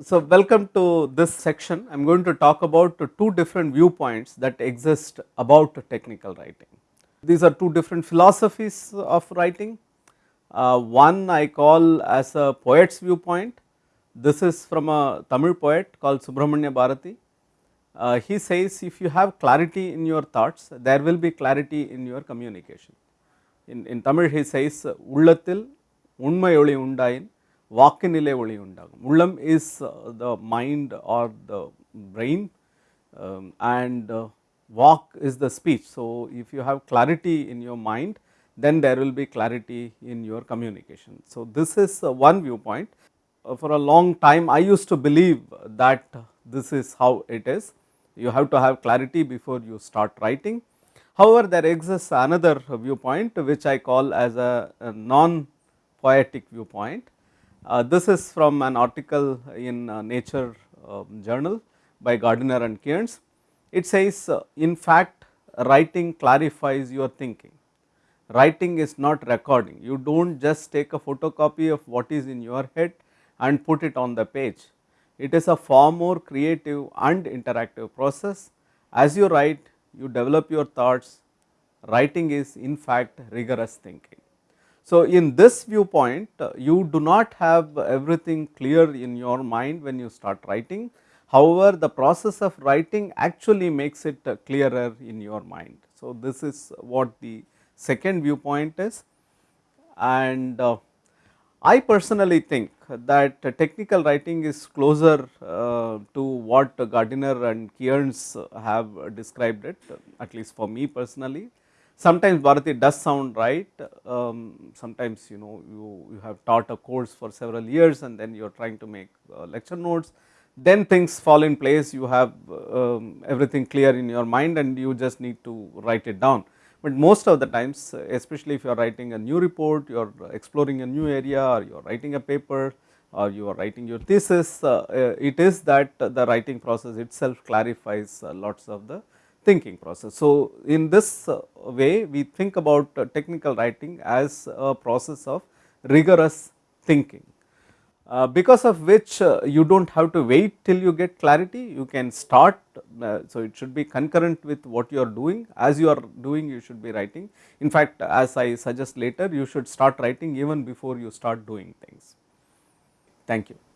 So, welcome to this section. I am going to talk about two different viewpoints that exist about technical writing. These are two different philosophies of writing. Uh, one I call as a poet's viewpoint. This is from a Tamil poet called Subramanya Bharati. Uh, he says if you have clarity in your thoughts, there will be clarity in your communication. In, in Tamil he says, உள்ளத்தில் உண்மை ஒளி உண்டாயின் വാക്കിനിലെ ഒളിയുണ്ടാകും ഉള്ളം is the mind or the brain and walk is the speech so if you have clarity in your mind then there will be clarity in your communication. So, this is uh, one viewpoint. Uh, for a long time I used to believe that this is how it is. You have to have clarity before you start writing. However, there exists another viewpoint which I call as a non-poetic viewpoint this is from an article in uh, Nature uh, journal by Gardiner and Kearns. It says uh, in fact writing clarifies your thinking, writing is not recording, you do not just take a photocopy of what is in your head and put it on the page. It is a far more creative and interactive process. As you write, you develop your thoughts, writing is in fact rigorous thinking. So, in this viewpoint uh, you do not have everything clear in your mind when you start writing. However, the process of writing actually makes it uh, clearer in your mind. So, this is what the second viewpoint is and uh, I personally think that technical writing is closer uh, to what Gardiner and Kearns have described it at least for me personally sometimes Bharati does sound right, um, sometimes you know you, you have taught a course for several years and then you are trying to make uh, lecture notes, then things fall in place, you have um, everything clear in your mind and you just need to write it down. But most of the times especially if you are writing a new report, you are exploring a new area or you are writing a paper or you are writing your thesis, uh, uh, it is that the writing process itself clarifies uh, lots of the thinking process. So, in this uh, way we think about uh, technical writing as a process of rigorous thinking. Uh, because of which uh, you do not have to wait till you get clarity, you can start, uh, so it should be concurrent with what you are doing, as you are doing you should be writing. In fact, as I suggest later you should start writing even before you start doing things. Thank you.